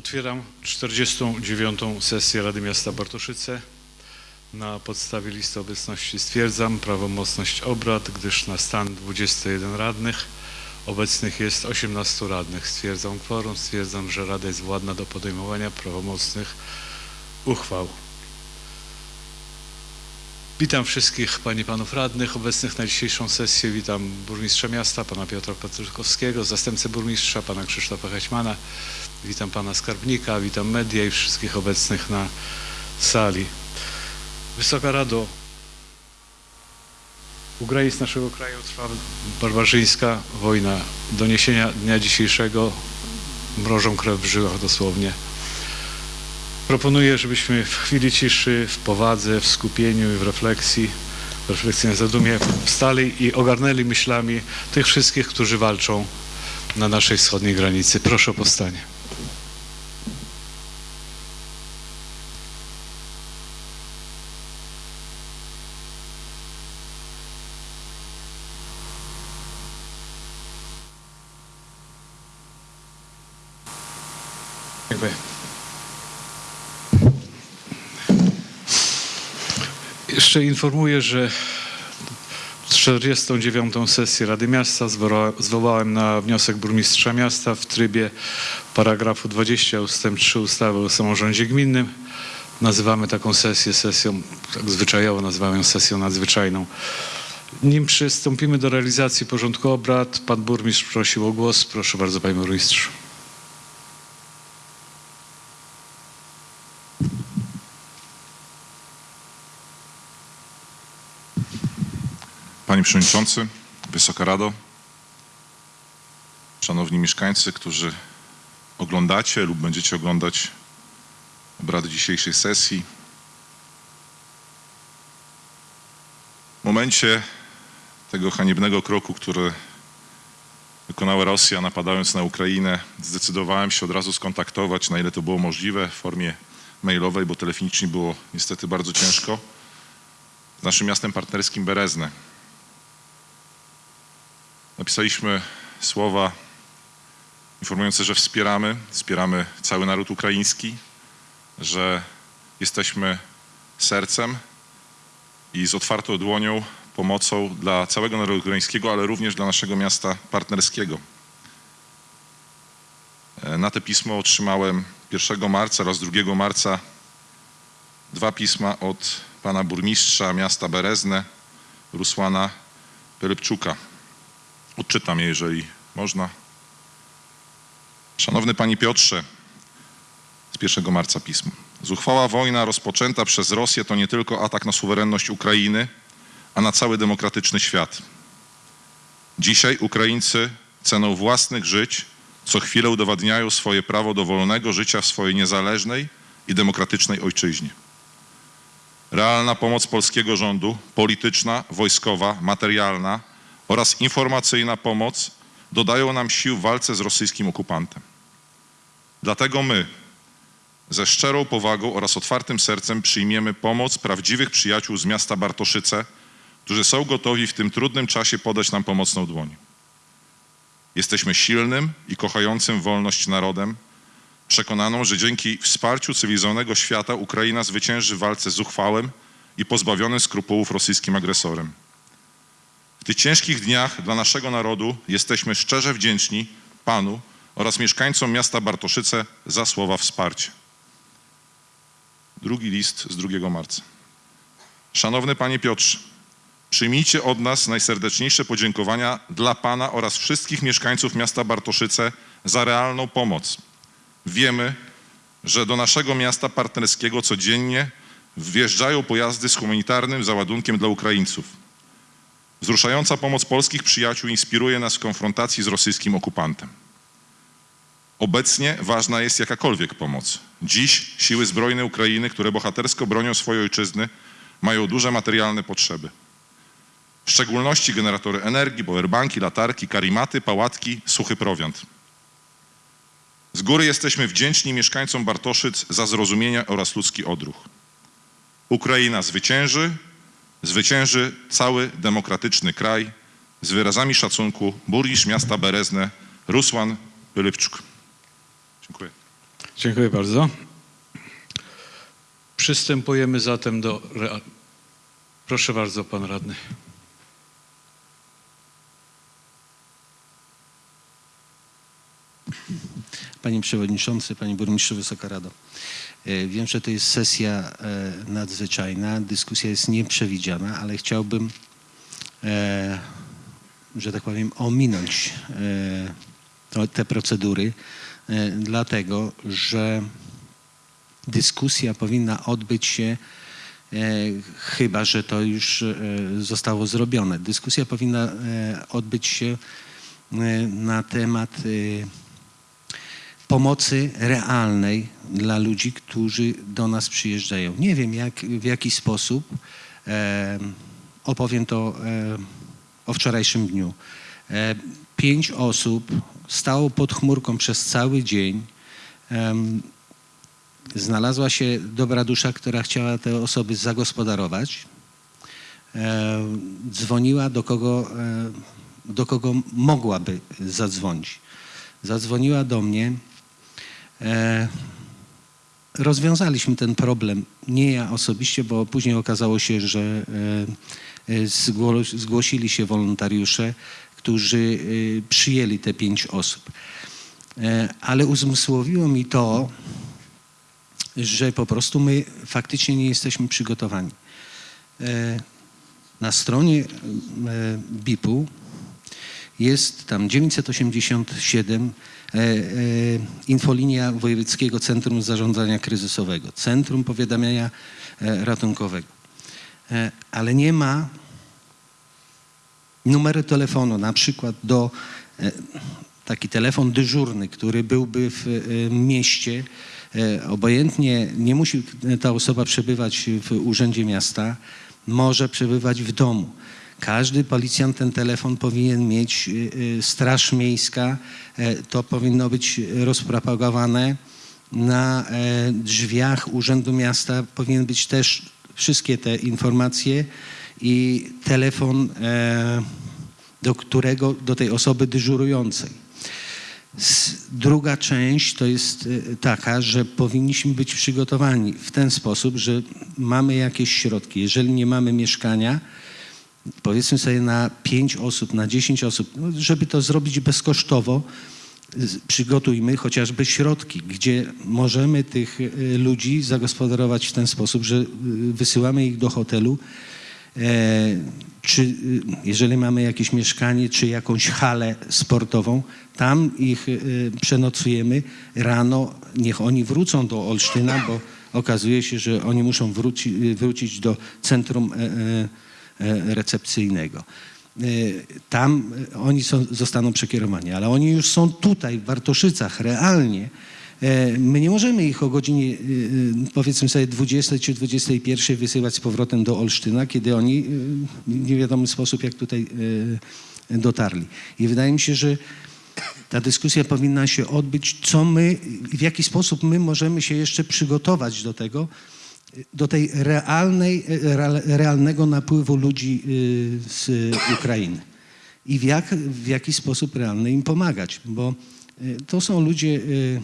Otwieram 49. sesję Rady Miasta Bartoszyce. Na podstawie listy obecności stwierdzam prawomocność obrad, gdyż na stan 21 radnych obecnych jest 18 radnych. Stwierdzam kworum, stwierdzam, że Rada jest władna do podejmowania prawomocnych uchwał. Witam wszystkich Pani i Panów Radnych obecnych na dzisiejszą sesję. Witam Burmistrza Miasta, Pana Piotra Patrykowskiego, Zastępcę Burmistrza, Pana Krzysztofa Hećmana. Witam Pana Skarbnika, witam media i wszystkich obecnych na sali. Wysoka Rado, u granic naszego kraju trwa barbarzyńska wojna. Doniesienia dnia dzisiejszego mrożą krew w żyłach dosłownie. Proponuję, żebyśmy w chwili ciszy, w powadze, w skupieniu i w refleksji, w refleksji na zadumie wstali i ogarnęli myślami tych wszystkich, którzy walczą na naszej wschodniej granicy. Proszę o powstanie. Dziękuję. Jeszcze informuję, że 49. sesję Rady Miasta zwoła- zwołałem na wniosek burmistrza miasta w trybie paragrafu 20 ustęp 3 ustawy o samorządzie gminnym. Nazywamy taką sesję sesją, tak zwyczajowo nazywamy ją sesją nadzwyczajną. Nim przystąpimy do realizacji porządku obrad, pan burmistrz prosił o głos. Proszę bardzo, panie burmistrzu. Panie Przewodniczący, Wysoka Rado, Szanowni mieszkańcy, którzy oglądacie lub będziecie oglądać obrady dzisiejszej sesji. W momencie tego haniebnego kroku, który wykonała Rosja napadając na Ukrainę, zdecydowałem się od razu skontaktować, na ile to było możliwe, w formie mailowej, bo telefonicznie było niestety bardzo ciężko, z naszym miastem partnerskim Berezne. Napisaliśmy słowa informujące, że wspieramy, wspieramy cały naród ukraiński, że jesteśmy sercem i z otwartą dłonią pomocą dla całego narodu ukraińskiego, ale również dla naszego miasta partnerskiego. Na te pismo otrzymałem 1 marca oraz 2 marca dwa pisma od pana burmistrza miasta Berezne, Rusłana Pyrypczuka. Odczytam je, jeżeli można. Szanowny Panie Piotrze, z 1 marca pismo. Zuchwała wojna rozpoczęta przez Rosję to nie tylko atak na suwerenność Ukrainy, a na cały demokratyczny świat. Dzisiaj Ukraińcy ceną własnych żyć co chwilę udowadniają swoje prawo do wolnego życia w swojej niezależnej i demokratycznej ojczyźnie. Realna pomoc polskiego rządu, polityczna, wojskowa, materialna oraz informacyjna pomoc dodają nam sił w walce z rosyjskim okupantem. Dlatego my ze szczerą powagą oraz otwartym sercem przyjmiemy pomoc prawdziwych przyjaciół z miasta Bartoszyce, którzy są gotowi w tym trudnym czasie podać nam pomocną dłoń. Jesteśmy silnym i kochającym wolność narodem, przekonaną, że dzięki wsparciu cywilizowanego świata Ukraina zwycięży w walce z uchwałem i pozbawionym skrupułów rosyjskim agresorem. W tych ciężkich dniach dla naszego narodu jesteśmy szczerze wdzięczni Panu oraz mieszkańcom miasta Bartoszyce za słowa wsparcia. Drugi list z 2 marca. Szanowny Panie Piotrze, przyjmijcie od nas najserdeczniejsze podziękowania dla Pana oraz wszystkich mieszkańców miasta Bartoszyce za realną pomoc. Wiemy, że do naszego miasta partnerskiego codziennie wjeżdżają pojazdy z humanitarnym załadunkiem dla Ukraińców. Wzruszająca pomoc polskich przyjaciół inspiruje nas w konfrontacji z rosyjskim okupantem. Obecnie ważna jest jakakolwiek pomoc. Dziś siły zbrojne Ukrainy, które bohatersko bronią swojej ojczyzny, mają duże materialne potrzeby. W szczególności generatory energii, powerbanki, latarki, karimaty, pałatki, suchy prowiant. Z góry jesteśmy wdzięczni mieszkańcom Bartoszyc za zrozumienie oraz ludzki odruch. Ukraina zwycięży, zwycięży cały demokratyczny kraj. Z wyrazami szacunku burmistrz miasta Berezne Rusłan Pylypczuk. Dziękuję. Dziękuję bardzo. Przystępujemy zatem do. Proszę bardzo, pan radny. Panie Przewodniczący, Panie Burmistrzu, Wysoka Rado. E, Wiem, że to jest sesja e, nadzwyczajna, dyskusja jest nieprzewidziana, ale chciałbym, e, że tak powiem, ominąć te procedury, dlatego że dyskusja powinna odbyć się, chyba że to już zostało zrobione. Dyskusja powinna odbyć się na temat pomocy realnej dla ludzi, którzy do nas przyjeżdżają. Nie wiem, jak, w jaki sposób. E, opowiem to e, o wczorajszym dniu. E, pięć osób stało pod chmurką przez cały dzień. Znalazła się dobra dusza, która chciała te osoby zagospodarować. E, dzwoniła do kogo, e, do kogo mogłaby zadzwonić. Zadzwoniła do mnie. E, rozwiązaliśmy ten problem. Nie ja osobiście, bo później okazało się, że e, e, zgło- zgłosili się wolontariusze, którzy e, przyjęli te pięć osób. E, ale uzmysłowiło mi to, że po prostu my faktycznie nie jesteśmy przygotowani. E, Na stronie BIP-u jest tam 987 e, e, infolinia Wojewódzkiego Centrum Zarządzania Kryzysowego, Centrum Powiadamiania e, Ratunkowego. E, ale nie ma numeru telefonu, na przykład do e, taki telefon dyżurny, który byłby w e, mieście, obojętnie nie musi ta osoba przebywać w urzędzie miasta, może przebywać w domu. Każdy policjant ten telefon powinien mieć, y, y, Straż Miejska, e, to powinno być rozpropagowane na e, drzwiach Urzędu Miasta, powinien być też wszystkie te informacje i telefon, e, do którego, do tej osoby dyżurującej. Druga część to jest e, taka, że powinniśmy być przygotowani w ten sposób, że mamy jakieś środki. Jeżeli nie mamy mieszkania, powiedzmy sobie na 5 osób, na 10 osób, no, żeby to zrobić bezkosztowo, przygotujmy chociażby środki, gdzie możemy tych e, ludzi zagospodarować w ten sposób, że e, wysyłamy ich do hotelu, e, czy y, jeżeli mamy jakieś mieszkanie, czy jakąś halę sportową, tam ich y, przenocujemy. Rano niech oni wrócą do Olsztyna, bo okazuje się, że oni muszą wróci, y, wrócić do centrum e, e, recepcyjnego. E, Tam e, oni są, zostaną przekierowani, ale oni już są tutaj w Bartoszycach realnie. E, My nie możemy ich o godzinie, powiedzmy sobie, 20 czy 21 wysyłać z powrotem do Olsztyna, kiedy oni w niewiadomy sposób, jak tutaj dotarli. I wydaje mi się, że ta dyskusja powinna się odbyć, co my, w jaki sposób my możemy się jeszcze przygotować do tego, do tej realnej, real- realnego napływu ludzi y, z Ukrainy. I w, jak, w jaki sposób realny im pomagać, bo y, to są ludzie y,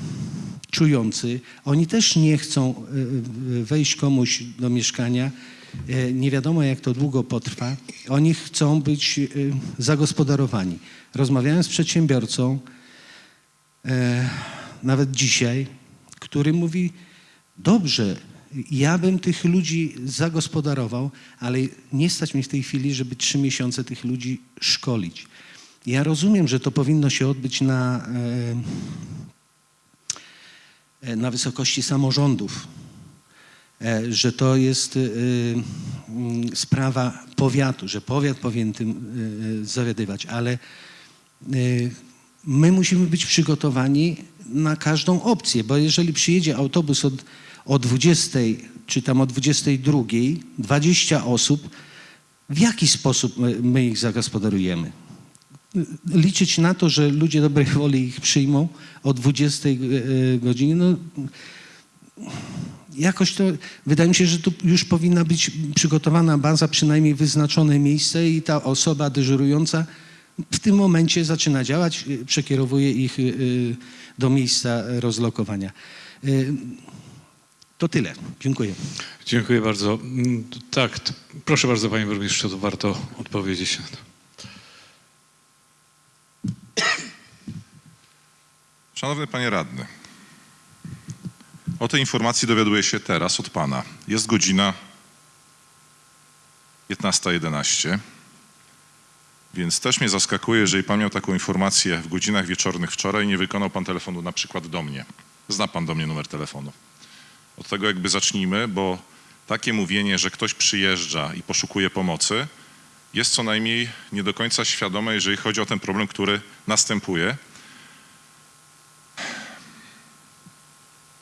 czujący, oni też nie chcą wejść komuś do mieszkania, nie wiadomo jak to długo potrwa, oni chcą być zagospodarowani. Rozmawiałem z przedsiębiorcą, e, nawet dzisiaj, który mówi: Dobrze, ja bym tych ludzi zagospodarował, ale nie stać mi w tej chwili, żeby trzy miesiące tych ludzi szkolić. Ja rozumiem, że to powinno się odbyć na, e, e, na wysokości samorządów, e, że to jest mm, sprawa powiatu, że powiat powinien tym zawiadywać, ale my musimy być przygotowani na każdą opcję, bo jeżeli przyjedzie autobus od, o 20 czy tam o 22, 20 osób, w jaki sposób my, ich zagospodarujemy? Liczyć na to, że ludzie dobrej woli ich przyjmą o 20 e, godzinie, no jakoś to, wydaje mi się, że tu już powinna być przygotowana baza, przynajmniej wyznaczone miejsce i ta osoba dyżurująca w tym momencie zaczyna działać, przekierowuje ich y, do miejsca rozlokowania. To tyle. Dziękuję. Dziękuję bardzo. Mm, Tak, proszę bardzo panie burmistrzu, to warto odpowiedzieć na to. Szanowny panie radny, o tej informacji dowiaduję się teraz od pana. Jest godzina 15.11, więc też mnie zaskakuje, jeżeli pan miał taką informację w godzinach wieczornych wczoraj nie wykonał pan telefonu na przykład do mnie. Zna pan do mnie numer telefonu. Od tego jakby zacznijmy, bo takie mówienie, że ktoś przyjeżdża i poszukuje pomocy, jest co najmniej nie do końca świadome, jeżeli chodzi o ten problem, który następuje.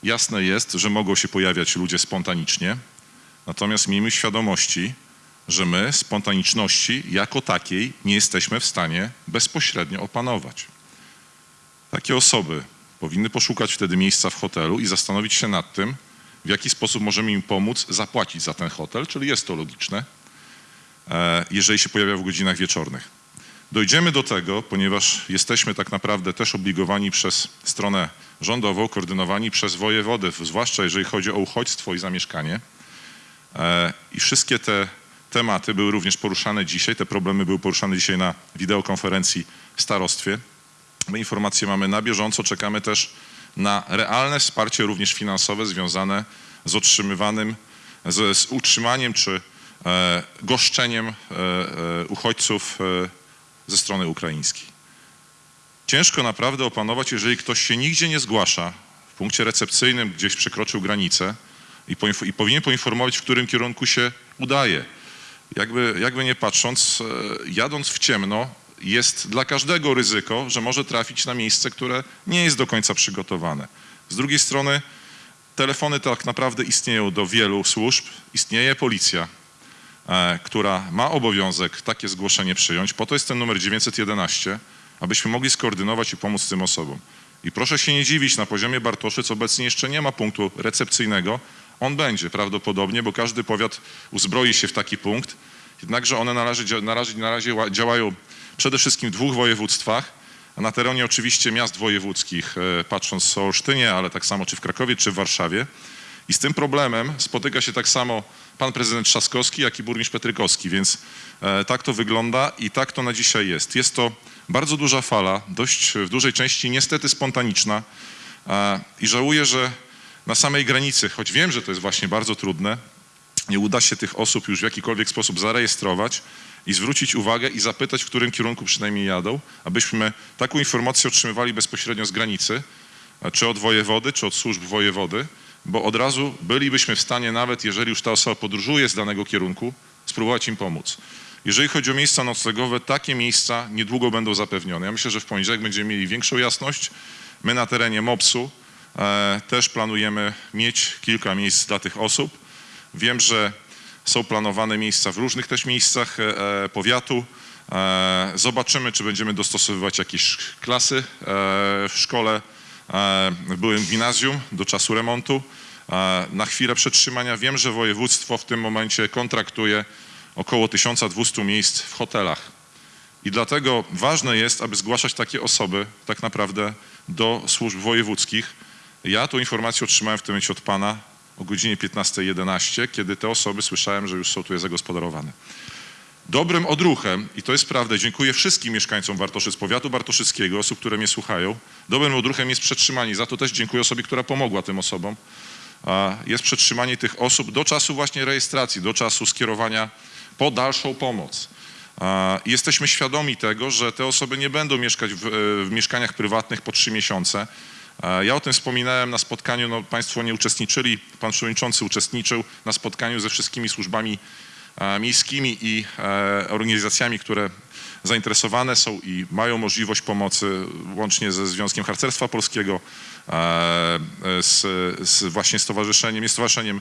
Jasne jest, że mogą się pojawiać ludzie spontanicznie, natomiast miejmy świadomości, że my spontaniczności jako takiej nie jesteśmy w stanie bezpośrednio opanować. Takie osoby powinny poszukać wtedy miejsca w hotelu i zastanowić się nad tym, w jaki sposób możemy im pomóc zapłacić za ten hotel, czyli jest to logiczne, e, jeżeli się pojawia w godzinach wieczornych. Dojdziemy do tego, ponieważ jesteśmy tak naprawdę też obligowani przez stronę rządową, koordynowani przez wojewodę, zwłaszcza jeżeli chodzi o uchodźstwo i zamieszkanie. E, I wszystkie te tematy były również poruszane dzisiaj, te problemy były poruszane dzisiaj na wideokonferencji w starostwie. My informacje mamy na bieżąco, czekamy też na realne wsparcie również finansowe związane z otrzymywanym, z, z utrzymaniem czy e, goszczeniem e, e, uchodźców e, ze strony ukraińskiej. Ciężko naprawdę opanować, jeżeli ktoś się nigdzie nie zgłasza, w punkcie recepcyjnym gdzieś przekroczył granicę i, i powinien poinformować, w którym kierunku się udaje. Jakby, jakby nie patrząc, e, jadąc w ciemno, jest dla każdego ryzyko, że może trafić na miejsce, które nie jest do końca przygotowane. Z drugiej strony, telefony tak naprawdę istnieją do wielu służb. Istnieje policja, e, która ma obowiązek takie zgłoszenie przyjąć. Po to jest ten numer 911, abyśmy mogli skoordynować i pomóc tym osobom. I proszę się nie dziwić, na poziomie Bartoszyc obecnie jeszcze nie ma punktu recepcyjnego. On będzie prawdopodobnie, bo każdy powiat uzbroi się w taki punkt. Jednakże one na razie, na razie, na razie ła- działają przede wszystkim w dwóch województwach, na terenie oczywiście miast wojewódzkich, e, patrząc o Olsztynie, ale tak samo czy w Krakowie, czy w Warszawie. I z tym problemem spotyka się tak samo pan prezydent Trzaskowski, jak i burmistrz Petrykowski, więc e, tak to wygląda i tak to na dzisiaj jest. Jest to bardzo duża fala, dość w dużej części niestety spontaniczna i żałuję, że na samej granicy, choć wiem, że to jest właśnie bardzo trudne, nie uda się tych osób już w jakikolwiek sposób zarejestrować i zwrócić uwagę i zapytać, w którym kierunku przynajmniej jadą, abyśmy taką informację otrzymywali bezpośrednio z granicy, e, czy od wojewody, czy od służb wojewody, bo od razu bylibyśmy w stanie, nawet jeżeli już ta osoba podróżuje z danego kierunku, spróbować im pomóc. Jeżeli chodzi o miejsca noclegowe, takie miejsca niedługo będą zapewnione. Ja myślę, że w poniedziałek będziemy mieli większą jasność. My na terenie MOPS-u e, też planujemy mieć kilka miejsc dla tych osób. Wiem, że są planowane miejsca w różnych też miejscach e, e, powiatu. E, Zobaczymy, czy będziemy dostosowywać jakieś klasy w szkole, w byłym gimnazjum do czasu remontu. Na chwilę przetrzymania wiem, że województwo w tym momencie kontraktuje około 1200 miejsc w hotelach. I dlatego ważne jest, aby zgłaszać takie osoby tak naprawdę do służb wojewódzkich. Ja tą informację otrzymałem w tym momencie od pana o godzinie 15.11, kiedy te osoby słyszałem, że już są tu zagospodarowane. Dobrym odruchem, i to jest prawda, dziękuję wszystkim mieszkańcom Bartoszyc, powiatu bartoszyckiego, osób, które mnie słuchają. Dobrym odruchem jest przetrzymanie, za to też dziękuję osobie, która pomogła tym osobom. Jest przetrzymanie tych osób do czasu właśnie rejestracji, do czasu skierowania po dalszą pomoc. Jesteśmy świadomi tego, że te osoby nie będą mieszkać w, w mieszkaniach prywatnych po trzy miesiące. Ja o tym wspominałem na spotkaniu, no Państwo nie uczestniczyli, Pan Przewodniczący uczestniczył na spotkaniu ze wszystkimi służbami miejskimi i e, organizacjami, które zainteresowane są i mają możliwość pomocy, łącznie ze Związkiem Harcerstwa Polskiego, e, z, z właśnie stowarzyszeniem, nie stowarzyszeniem,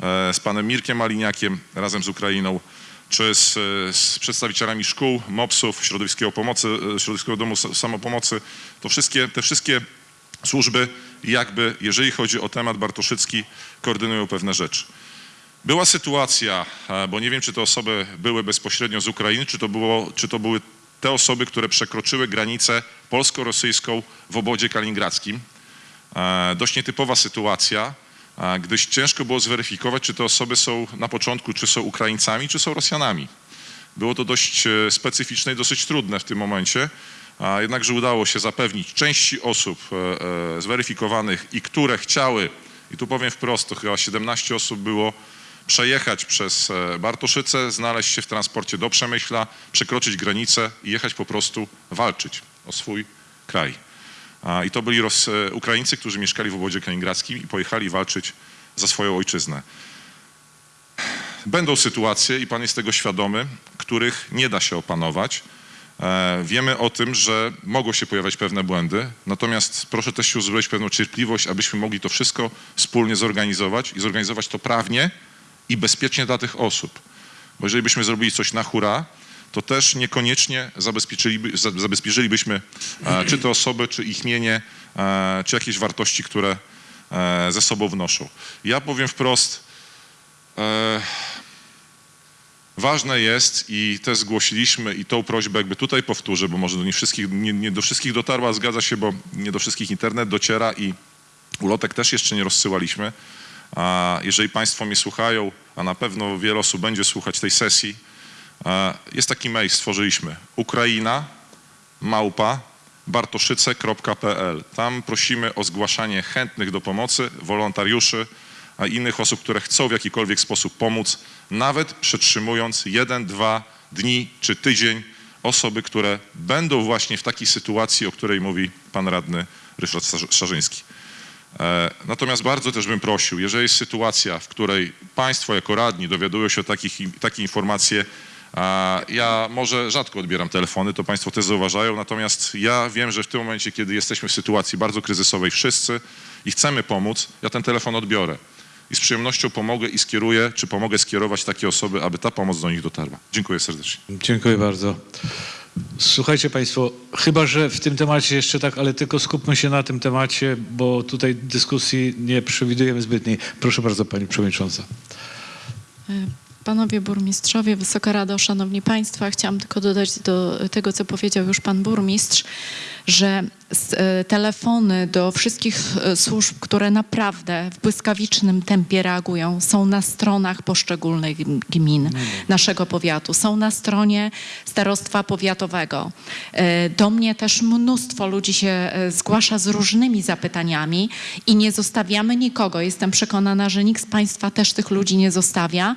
e, z panem Mirkiem Maliniakiem razem z Ukrainą, czy z, z przedstawicielami szkół, MOPS-ów, Środowiskiego, Pomocy, Środowiskiego Domu Sa- Samopomocy. To wszystkie, te wszystkie służby jakby, jeżeli chodzi o temat bartoszycki, koordynują pewne rzeczy. Była sytuacja, e, bo nie wiem, czy te osoby były bezpośrednio z Ukrainy, czy to, było, czy to były te osoby, które przekroczyły granicę polsko-rosyjską w obodzie kaliningradzkim. E, Dość nietypowa sytuacja, e, gdyż ciężko było zweryfikować, czy te osoby są na początku, czy są Ukraińcami, czy są Rosjanami. Było to dość specyficzne i dosyć trudne w tym momencie, jednakże udało się zapewnić części osób e, e, zweryfikowanych i które chciały, i tu powiem wprost, to chyba 17 osób było, przejechać przez e, Bartoszyce, znaleźć się w transporcie do Przemyśla, przekroczyć granicę i jechać po prostu walczyć o swój kraj. I to byli Ros- Ukraińcy, którzy mieszkali w obozie kaliningradzkim i pojechali walczyć za swoją ojczyznę. Będą sytuacje, i pan jest tego świadomy, których nie da się opanować. E, Wiemy o tym, że mogą się pojawiać pewne błędy, natomiast proszę też się uzbroić pewną cierpliwość, abyśmy mogli to wszystko wspólnie zorganizować i zorganizować to prawnie i bezpiecznie dla tych osób. Bo jeżeli byśmy zrobili coś na hura, to też niekoniecznie zabezpieczyliby, za- zabezpieczylibyśmy e, czy te osoby, czy ich mienie, e, czy jakieś wartości, które ze sobą wnoszą. Ja powiem wprost, Ważne jest i też zgłosiliśmy i tą prośbę jakby tutaj powtórzę, bo może do nie wszystkich, nie, nie do wszystkich dotarła, zgadza się, bo nie do wszystkich internet dociera i ulotek też jeszcze nie rozsyłaliśmy. A jeżeli Państwo mnie słuchają, a na pewno wiele osób będzie słuchać tej sesji, jest taki mail, stworzyliśmy Ukraina, małpa, bartoszyce.pl. Tam prosimy o zgłaszanie chętnych do pomocy, wolontariuszy, a innych osób, które chcą w jakikolwiek sposób pomóc, nawet przetrzymując jeden, dwa dni czy tydzień osoby, które będą właśnie w takiej sytuacji, o której mówi pan radny Ryszard Szar- Szarzyński. E, Natomiast bardzo też bym prosił, jeżeli jest sytuacja, w której Państwo jako radni dowiadują się o takich, takie informacje, ja może rzadko odbieram telefony, to Państwo też zauważają, natomiast ja wiem, że w tym momencie, kiedy jesteśmy w sytuacji bardzo kryzysowej wszyscy i chcemy pomóc, ja ten telefon odbiorę i z przyjemnością pomogę i skieruję, czy pomogę skierować takie osoby, aby ta pomoc do nich dotarła. Dziękuję serdecznie. Dziękuję bardzo. Słuchajcie Państwo, chyba że w tym temacie jeszcze tak, ale tylko skupmy się na tym temacie, bo tutaj dyskusji nie przewidujemy zbytniej. Proszę bardzo Pani Przewodnicząca. Panowie burmistrzowie, Wysoka Rado, Szanowni Państwo, chciałam tylko dodać do tego, co powiedział już Pan Burmistrz, że e, telefony do wszystkich e, służb, które naprawdę w błyskawicznym tempie reagują, są na stronach poszczególnych gm- gmin naszego powiatu, są na stronie starostwa powiatowego. E, Do mnie też mnóstwo ludzi się zgłasza z różnymi zapytaniami i nie zostawiamy nikogo. Jestem przekonana, że nikt z Państwa też tych ludzi nie zostawia.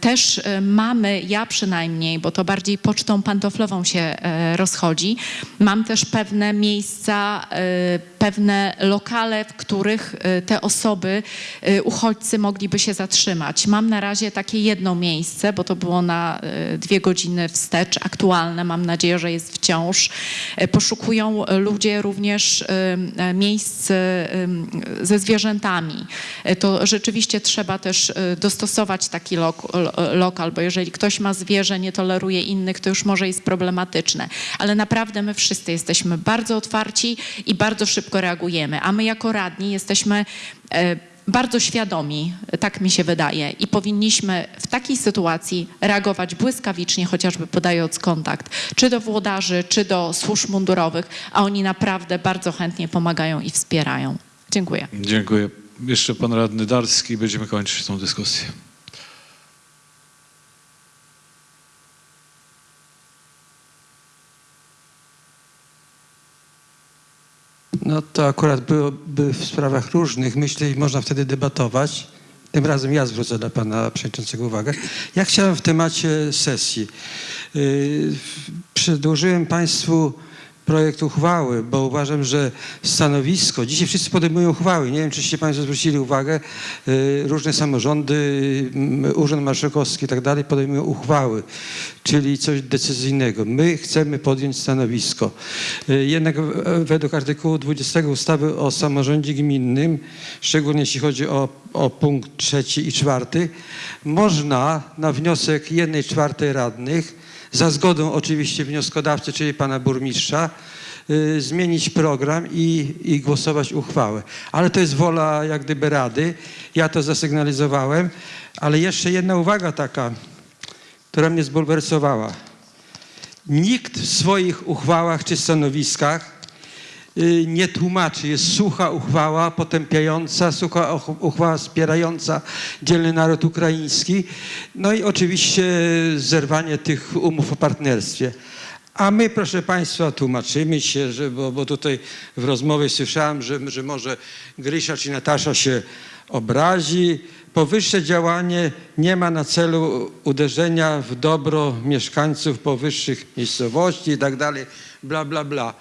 Też mamy, ja przynajmniej, bo to bardziej pocztą pantoflową się rozchodzi, mam też pewne miejsca, e, pewne lokale, w których e, te osoby, e, uchodźcy mogliby się zatrzymać. Mam na razie takie jedno miejsce, bo to było na dwie godziny wstecz, aktualne, mam nadzieję, że jest wciąż. Poszukują ludzie również miejsc ze zwierzętami. To rzeczywiście trzeba też dostosować taki lok, lo- lokal, bo jeżeli ktoś ma zwierzę, nie toleruje innych, to już może jest problematyczne. Ale naprawdę my wszyscy jesteśmy bardzo otwarci i bardzo szybko reagujemy, a my jako radni jesteśmy e, bardzo świadomi, tak mi się wydaje, i powinniśmy w takiej sytuacji reagować błyskawicznie, chociażby podając kontakt, czy do włodarzy, czy do służb mundurowych, a oni naprawdę bardzo chętnie pomagają i wspierają. Dziękuję. Dziękuję. Jeszcze Pan Radny Darski będziemy kończyć tą dyskusję. No to akurat byłoby w sprawach różnych, myślę, i można wtedy debatować. Tym razem ja zwrócę dla pana przewodniczącego uwagę. Ja chciałem w temacie sesji. Yy, Przedłożyłem państwu projekt uchwały, bo uważam, że stanowisko, dzisiaj wszyscy podejmują uchwały, nie wiem, czyście państwo zwrócili uwagę, yy, różne samorządy, mm, Urząd Marszałkowski i tak dalej podejmują uchwały, czyli coś decyzyjnego. My chcemy podjąć stanowisko. Yy, Jednak według artykułu 20 ustawy o samorządzie gminnym, szczególnie jeśli chodzi o, o punkt trzeci i czwarty, można na wniosek jednej czwartej radnych za zgodą oczywiście wnioskodawcy, czyli pana burmistrza, y, zmienić program i, i głosować uchwałę. Ale to jest wola jak gdyby rady. Ja to zasygnalizowałem, ale jeszcze jedna uwaga taka, która mnie zbulwersowała. nikt w swoich uchwałach czy stanowiskach nie tłumaczy. Jest sucha uchwała potępiająca, sucha uch- uchwała wspierająca dzielny naród ukraiński. No i oczywiście zerwanie tych umów o partnerstwie. A my, proszę Państwa, tłumaczymy się, że, bo, bo tutaj w rozmowie słyszałem, że, że może Grysia czy Natasza się obrazi. Powyższe działanie nie ma na celu uderzenia w dobro mieszkańców powyższych miejscowości i tak dalej, bla, bla, bla.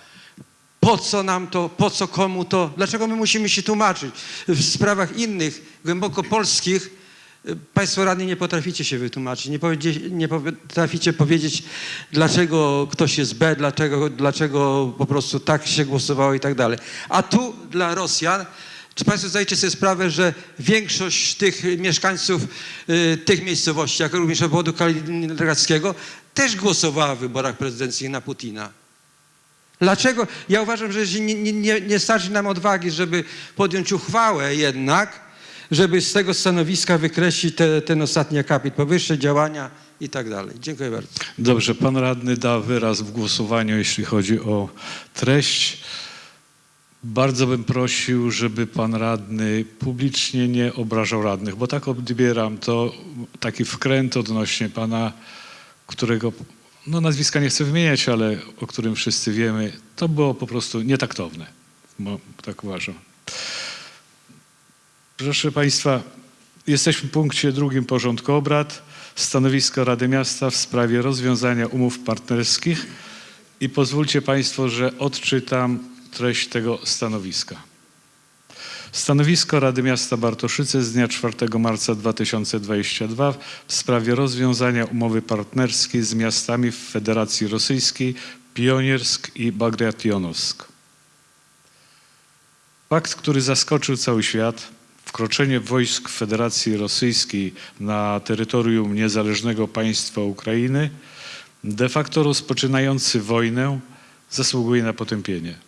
Po co nam to, po co komu to, dlaczego my musimy się tłumaczyć? W sprawach innych, głęboko polskich, y, Państwo radni nie potraficie się wytłumaczyć, nie, nie potraficie powiedzieć, dlaczego ktoś jest B, dlaczego, dlaczego po prostu tak się głosowało i tak dalej. A tu dla Rosjan, czy Państwo zdajecie sobie sprawę, że większość tych mieszkańców y, tych miejscowości, jak również obwodu kaliningradzkiego, też głosowała w wyborach prezydenckich na Putina? Dlaczego? Ja uważam, że nie, nie, nie starczy nam odwagi, żeby podjąć uchwałę jednak, żeby z tego stanowiska wykreślić te, ten ostatni akapit, powyższe działania i tak dalej. Dziękuję bardzo. Dobrze, pan radny da wyraz w głosowaniu, jeśli chodzi o treść. Bardzo bym prosił, żeby pan radny publicznie nie obrażał radnych, bo tak odbieram to taki wkręt odnośnie pana, którego no nazwiska nie chcę wymieniać, ale o którym wszyscy wiemy, to było po prostu nietaktowne, bo tak uważam. Proszę Państwa, jesteśmy w punkcie drugim porządku obrad. Stanowisko Rady Miasta w sprawie rozwiązania umów partnerskich i pozwólcie Państwo, że odczytam treść tego stanowiska. Stanowisko Rady Miasta Bartoszyce z dnia 4 marca 2022 w sprawie rozwiązania umowy partnerskiej z miastami w Federacji Rosyjskiej Pioniersk i Bagration-Owsk. Fakt, który zaskoczył cały świat, wkroczenie wojsk Federacji Rosyjskiej na terytorium niezależnego państwa Ukrainy, de facto rozpoczynający wojnę, zasługuje na potępienie.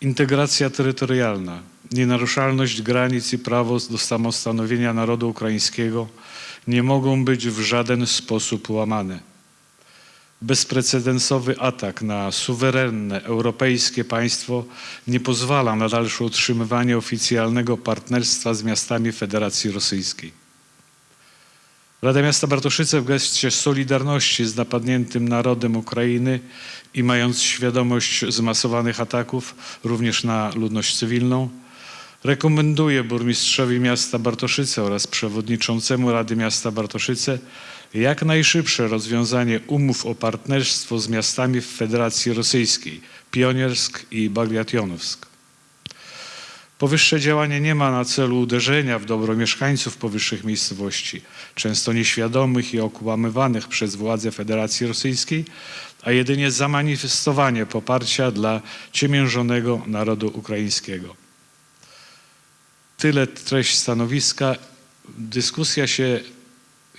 Integracja terytorialna, nienaruszalność granic i prawo do samostanowienia narodu ukraińskiego nie mogą być w żaden sposób łamane. Bezprecedensowy atak na suwerenne europejskie państwo nie pozwala na dalsze utrzymywanie oficjalnego partnerstwa z miastami Federacji Rosyjskiej. Rada Miasta Bartoszyce w geście solidarności z napadniętym narodem Ukrainy i mając świadomość zmasowanych ataków również na ludność cywilną, rekomenduje burmistrzowi miasta Bartoszyce oraz przewodniczącemu Rady Miasta Bartoszyce jak najszybsze rozwiązanie umów o partnerstwo z miastami w Federacji Rosyjskiej Pioniersk i Bagration-Owsk. Powyższe działanie nie ma na celu uderzenia w dobro mieszkańców powyższych miejscowości, często nieświadomych i okłamywanych przez władze Federacji Rosyjskiej, a jedynie zamanifestowanie poparcia dla ciemiężonego narodu ukraińskiego. Tyle treść stanowiska. Dyskusja się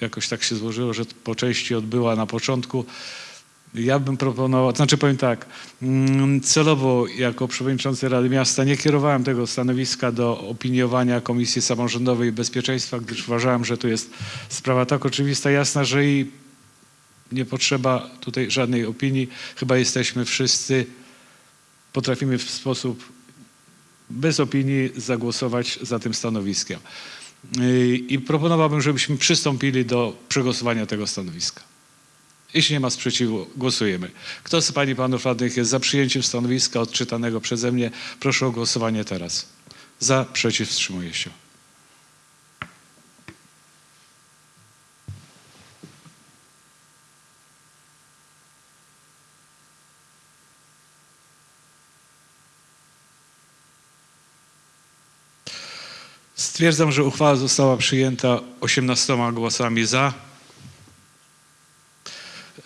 jakoś tak się złożyło, że po części odbyła na początku. Ja bym proponował, to znaczy powiem tak, mm, celowo jako przewodniczący Rady Miasta nie kierowałem tego stanowiska do opiniowania Komisji Samorządowej Bezpieczeństwa, gdyż uważałem, że to jest sprawa tak oczywista, jasna, że i nie potrzeba tutaj żadnej opinii. Chyba jesteśmy wszyscy, potrafimy w sposób bez opinii zagłosować za tym stanowiskiem. Yy, I proponowałbym, żebyśmy przystąpili do przegłosowania tego stanowiska. Jeśli nie ma sprzeciwu, głosujemy. Kto z Pani Panów Radnych jest za przyjęciem stanowiska odczytanego przeze mnie? Proszę o głosowanie teraz. Za, przeciw, wstrzymuje się. Stwierdzam, że uchwała została przyjęta 18 głosami za.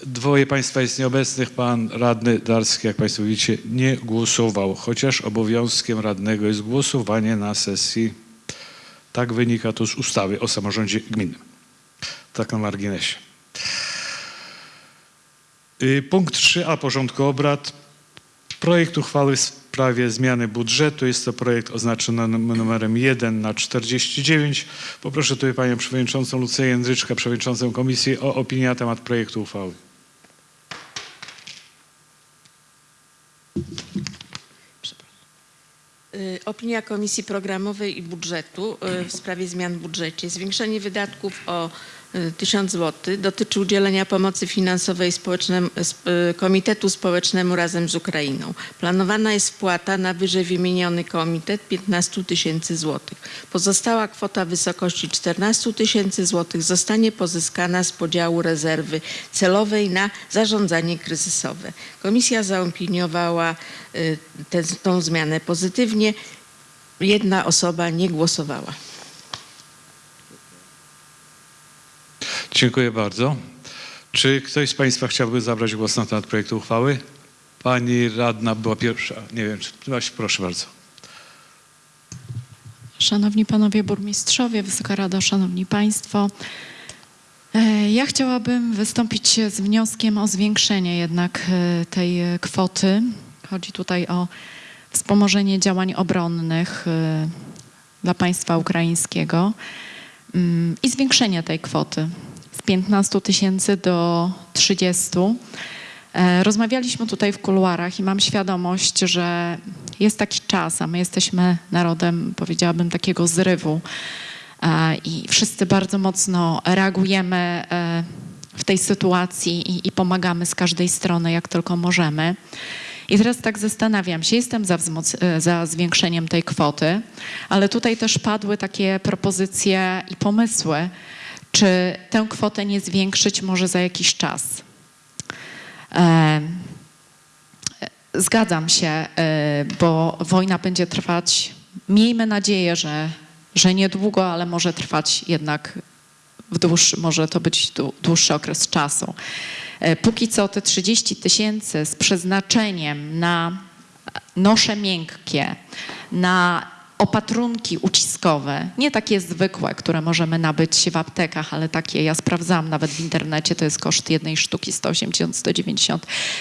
Dwoje Państwa jest nieobecnych. Pan radny Darski, jak Państwo widzicie, nie głosował, chociaż obowiązkiem radnego jest głosowanie na sesji. Tak wynika to z ustawy o samorządzie gminnym. Tak na marginesie. Y, Punkt 3a porządku obrad. Projekt uchwały w sprawie zmiany budżetu. Jest to projekt oznaczony num- numerem 1 na 49. Poproszę tutaj Panią Przewodniczącą Lucję Jędryczkę, Przewodniczącą Komisji o opinię na temat projektu uchwały. Opinia Komisji Programowej i Budżetu y, w sprawie zmian w budżecie. Zwiększenie wydatków o y, 1000 zł dotyczy udzielenia pomocy finansowej y, Komitetu Społecznemu razem z Ukrainą. Planowana jest wpłata na wyżej wymieniony komitet 15 tysięcy złotych. Pozostała kwota w wysokości 14 tysięcy złotych zostanie pozyskana z podziału rezerwy celowej na zarządzanie kryzysowe. Komisja zaopiniowała y, tę zmianę pozytywnie. Jedna osoba nie głosowała. Dziękuję bardzo. Czy ktoś z Państwa chciałby zabrać głos na temat projektu uchwały? Pani radna była pierwsza. Nie wiem, czy Właśnie, proszę bardzo. Szanowni Panowie Burmistrzowie, Wysoka Rado, Szanowni Państwo. e, Ja chciałabym wystąpić z wnioskiem o zwiększenie jednak e, tej kwoty. Chodzi tutaj o wspomożenie działań obronnych e, dla państwa ukraińskiego mm, i zwiększenie tej kwoty z 15 tysięcy do 30. E, Rozmawialiśmy tutaj w kuluarach i mam świadomość, że jest taki czas, a my jesteśmy narodem, powiedziałabym, takiego zrywu. E, I wszyscy bardzo mocno reagujemy e, w tej sytuacji i, pomagamy z każdej strony, jak tylko możemy. I teraz tak zastanawiam się, jestem za, za zwiększeniem tej kwoty, ale tutaj też padły takie propozycje i pomysły, czy tę kwotę nie zwiększyć może za jakiś czas. E, Zgadzam się, e, bo wojna będzie trwać, miejmy nadzieję, że, że niedługo, ale może trwać jednak w dłuższy, może to być dłu- dłuższy okres czasu. E, Póki co te 30 tysięcy z przeznaczeniem na nosze miękkie, na opatrunki uciskowe, nie takie zwykłe, które możemy nabyć w aptekach, ale takie, ja sprawdzałam nawet w internecie, to jest koszt jednej sztuki 180-190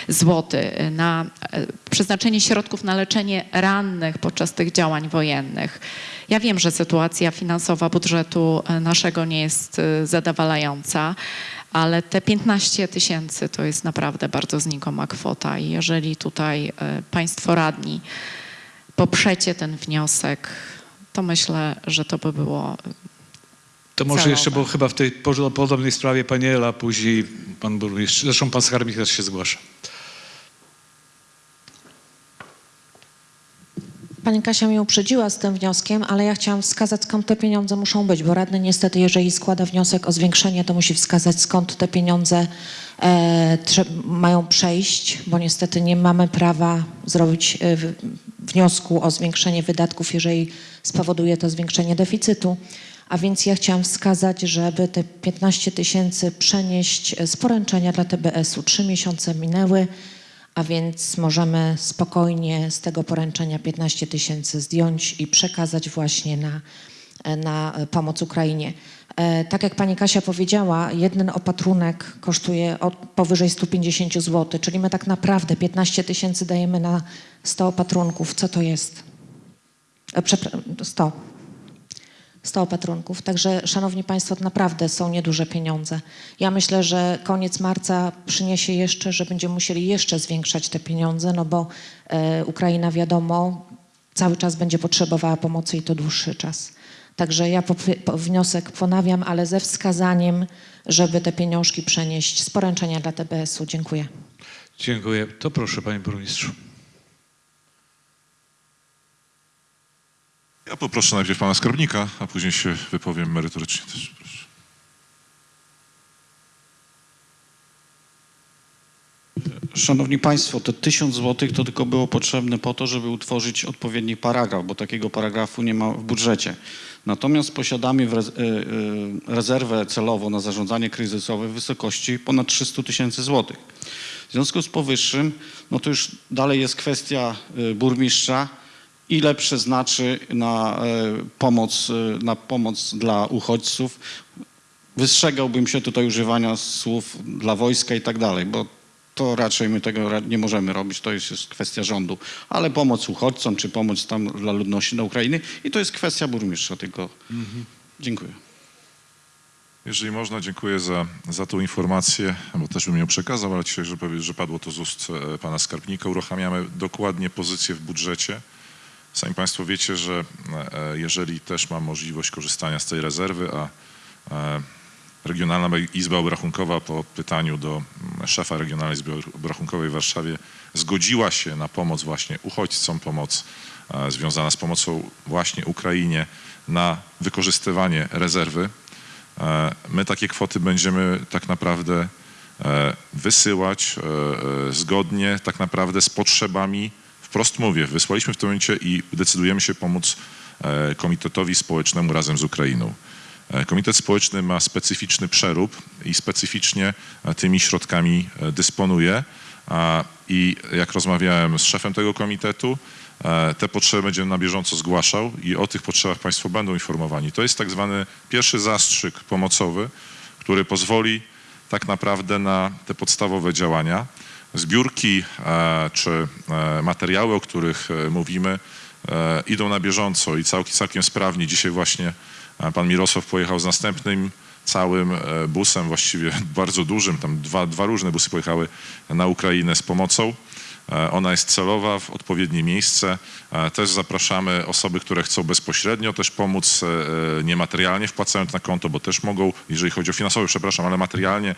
zł na e, przeznaczenie środków na leczenie rannych podczas tych działań wojennych. Ja wiem, że sytuacja finansowa budżetu e, naszego nie jest e, zadowalająca, ale te 15 tysięcy to jest naprawdę bardzo znikoma kwota i jeżeli tutaj Państwo radni poprzecie ten wniosek, to myślę, że to by było To może Celowe. jeszcze, bo chyba w tej po- podobnej sprawie pani Ela, później pan burmistrz, zresztą pan skarbnik też się zgłasza. Pani Kasia mnie uprzedziła z tym wnioskiem, ale ja chciałam wskazać, skąd te pieniądze muszą być, bo radny niestety, jeżeli składa wniosek o zwiększenie, to musi wskazać, skąd te pieniądze e, mają przejść, bo niestety nie mamy prawa zrobić e, wniosku o zwiększenie wydatków, jeżeli spowoduje to zwiększenie deficytu. A więc ja chciałam wskazać, żeby te 15 tysięcy przenieść e, z poręczenia dla TBS-u. Trzy miesiące minęły, a więc możemy spokojnie z tego poręczenia 15 tysięcy zdjąć i przekazać właśnie na, na pomoc Ukrainie. E, Tak jak pani Kasia powiedziała, jeden opatrunek kosztuje powyżej 150 zł, czyli my tak naprawdę 15 tysięcy dajemy na 100 opatrunków. Co to jest? E, Przepra- 100. 100 opatrunków. Także, szanowni państwo, naprawdę są nieduże pieniądze. Ja myślę, że koniec marca przyniesie jeszcze, że będziemy musieli jeszcze zwiększać te pieniądze, no bo e, Ukraina, wiadomo, cały czas będzie potrzebowała pomocy i to dłuższy czas. Także ja wniosek ponawiam, ale ze wskazaniem, żeby te pieniążki przenieść z poręczenia dla TBS-u. Dziękuję. Dziękuję. To proszę panie burmistrzu. Ja poproszę najpierw pana skarbnika, a później się wypowiem merytorycznie też. Proszę. Szanowni Państwo, te 1000 zł to tylko było potrzebne po to, żeby utworzyć odpowiedni paragraf, bo takiego paragrafu nie ma w budżecie. Natomiast posiadamy y, y, rezerwę celową na zarządzanie kryzysowe w wysokości ponad 300 tysięcy złotych. W związku z powyższym, no to już dalej jest kwestia y, burmistrza, ile przeznaczy na pomoc, na pomoc dla uchodźców. Wystrzegałbym się tutaj używania słów dla wojska i tak dalej, bo to raczej my tego nie możemy robić, to jest, jest kwestia rządu. Ale pomoc uchodźcom, czy pomoc tam dla ludności na Ukrainy i to jest kwestia burmistrza tylko. Dziękuję. Jeżeli można, dziękuję za, za tą informację, bo też bym ją przekazał, ale się, że, że padło to z ust e, pana skarbnika. Uruchamiamy dokładnie pozycję w budżecie Sami Państwo wiecie, że e, jeżeli też mam możliwość korzystania z tej rezerwy, a e, Regionalna Izba Obrachunkowa po pytaniu do mm, szefa Regionalnej Izby Obrachunkowej w Warszawie zgodziła się na pomoc właśnie uchodźcom, pomoc e, związana z pomocą właśnie Ukrainie na wykorzystywanie rezerwy. E, My takie kwoty będziemy tak naprawdę e, wysyłać zgodnie tak naprawdę z potrzebami, wprost mówię, wysłaliśmy w tym momencie i decydujemy się pomóc Komitetowi Społecznemu razem z Ukrainą. E, Komitet Społeczny ma specyficzny przerób i specyficznie e, tymi środkami e, dysponuje. I jak rozmawiałem z szefem tego komitetu, te potrzeby będzie na bieżąco zgłaszał i o tych potrzebach Państwo będą informowani. To jest tak zwany pierwszy zastrzyk pomocowy, który pozwoli tak naprawdę na te podstawowe działania. Zbiórki czy materiały, o których mówimy, idą na bieżąco i całkiem, całkiem sprawnie. Dzisiaj właśnie pan Mirosław pojechał z następnym całym e, busem, właściwie bardzo dużym, tam dwa, dwa różne busy pojechały na Ukrainę z pomocą. E, Ona jest celowa w odpowiednie miejsce. E, Też zapraszamy osoby, które chcą bezpośrednio też pomóc, niematerialnie wpłacając na konto, bo też mogą, jeżeli chodzi o finansowe, przepraszam, ale materialnie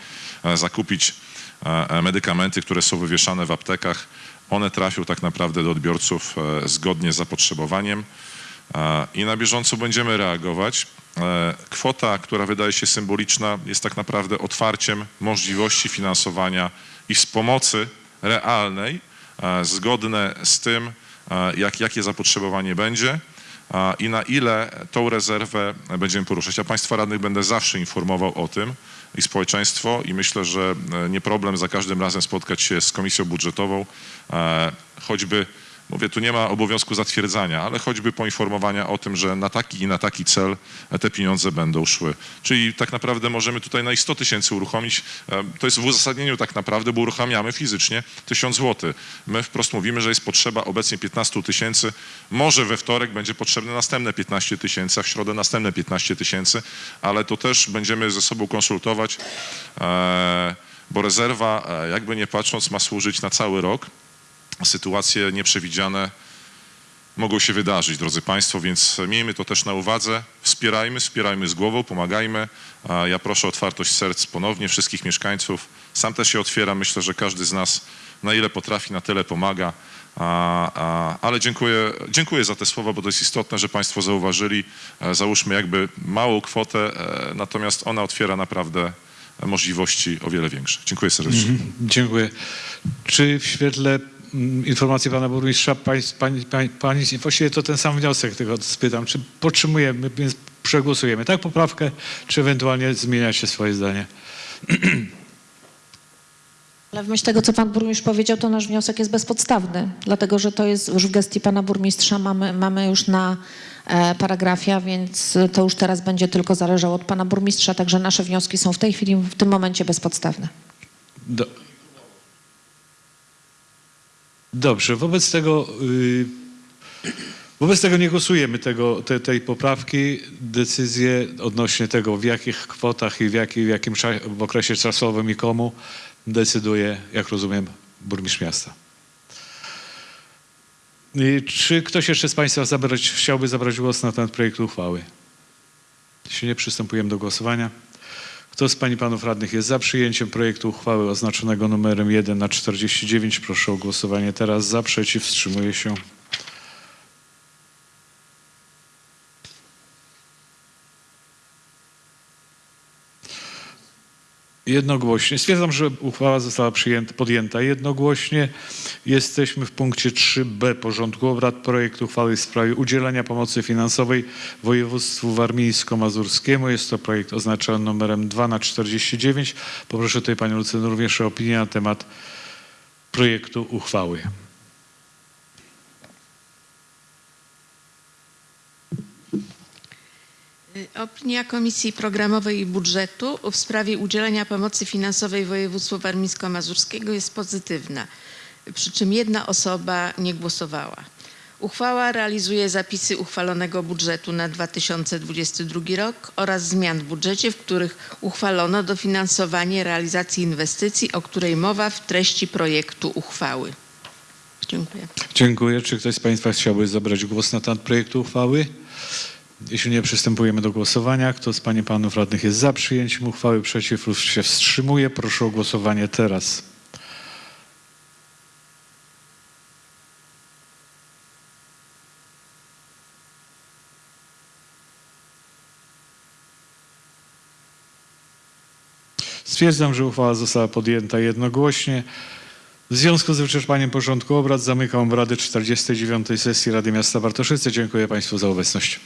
zakupić medykamenty, które są wywieszane w aptekach. One trafią tak naprawdę do odbiorców zgodnie z zapotrzebowaniem i na bieżąco będziemy reagować. E, Kwota, która wydaje się symboliczna, jest tak naprawdę otwarciem możliwości finansowania i z pomocy realnej, e, zgodne z tym, e, jak, jakie zapotrzebowanie będzie i na ile tą rezerwę będziemy poruszać. Ja Państwa radnych będę zawsze informował o tym i społeczeństwo i myślę, że nie problem za każdym razem spotkać się z komisją budżetową, choćby Mówię, tu nie ma obowiązku zatwierdzania, ale choćby poinformowania o tym, że na taki i na taki cel te pieniądze będą szły. Czyli tak naprawdę możemy tutaj na i 100 tysięcy uruchomić. E, To jest w uzasadnieniu tak naprawdę, bo uruchamiamy fizycznie 1000 zł. My wprost mówimy, że jest potrzeba obecnie 15 tysięcy. Może we wtorek będzie potrzebne następne 15 tysięcy, a w środę następne 15 tysięcy, ale to też będziemy ze sobą konsultować, e, bo rezerwa, e, jakby nie patrząc, ma służyć na cały rok sytuacje nieprzewidziane mogą się wydarzyć, drodzy Państwo, więc miejmy to też na uwadze. Wspierajmy, wspierajmy z głową, pomagajmy. Ja proszę o otwartość serc ponownie wszystkich mieszkańców. Sam też się otwieram. Myślę, że każdy z nas na ile potrafi, na tyle pomaga. Ale dziękuję, dziękuję za te słowa, bo to jest istotne, że Państwo zauważyli. E, Załóżmy jakby małą kwotę, e, natomiast ona otwiera naprawdę możliwości o wiele większe. Dziękuję serdecznie. Dziękuję. Czy w świetle mm, informacji pana burmistrza, pań, pani, pani, pani, właściwie to ten sam wniosek, tylko spytam, czy podtrzymujemy, więc przegłosujemy tak poprawkę, czy ewentualnie zmieniacie swoje zdanie? Ale w myśl tego, co pan burmistrz powiedział, to nasz wniosek jest bezpodstawny, dlatego że to jest już w gestii pana burmistrza, mamy, mamy już na e, paragrafie, a więc to już teraz będzie tylko zależało od pana burmistrza, także nasze wnioski są w tej chwili, w tym momencie bezpodstawne. Do... Dobrze, wobec tego, y, wobec tego nie głosujemy tego, te, tej poprawki. Decyzje odnośnie tego, w jakich kwotach i w, jaki, w jakim w okresie czasowym i komu decyduje, jak rozumiem, burmistrz miasta. Czy ktoś jeszcze z Państwa zabrać, chciałby zabrać głos na ten projekt uchwały? Jeśli nie, przystępujemy do głosowania. Kto z Pań i Panów Radnych jest za przyjęciem projektu uchwały oznaczonego numerem 1 na 49? Proszę o głosowanie teraz. Za, przeciw, wstrzymuje się. Jednogłośnie. Stwierdzam, że uchwała została przyjęta, podjęta jednogłośnie. Jesteśmy w punkcie 3b porządku obrad. Projekt uchwały w sprawie udzielania pomocy finansowej województwu warmińsko-mazurskiemu. Jest to projekt oznaczony numerem 2 na 49. Poproszę tutaj Panią Lucynę również o opinię na temat projektu uchwały. Opinia Komisji Programowej i Budżetu w sprawie udzielenia pomocy finansowej województwu warmińsko-mazurskiego jest pozytywna, przy czym jedna osoba nie głosowała. Uchwała realizuje zapisy uchwalonego budżetu na 2022 rok oraz zmian w budżecie, w których uchwalono dofinansowanie realizacji inwestycji, o której mowa w treści projektu uchwały. Dziękuję. Dziękuję. Czy ktoś z Państwa chciałby zabrać głos na temat projektu uchwały? Jeśli nie, przystępujemy do głosowania. Kto z Pań i Panów Radnych jest za przyjęciem uchwały, przeciw lub się wstrzymuje? Proszę o głosowanie teraz. Stwierdzam, że uchwała została podjęta jednogłośnie. W związku z wyczerpaniem porządku obrad zamykam obrady 49. sesji Rady Miasta Bartoszyce. Dziękuję Państwu za obecność.